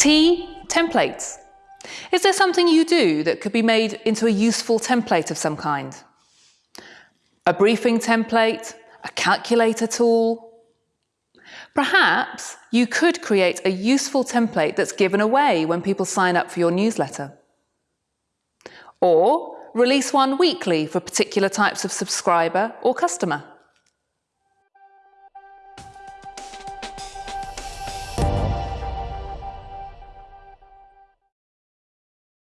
T, templates. Is there something you do that could be made into a useful template of some kind? A briefing template, a calculator tool? Perhaps you could create a useful template that's given away when people sign up for your newsletter. Or release one weekly for particular types of subscriber or customer.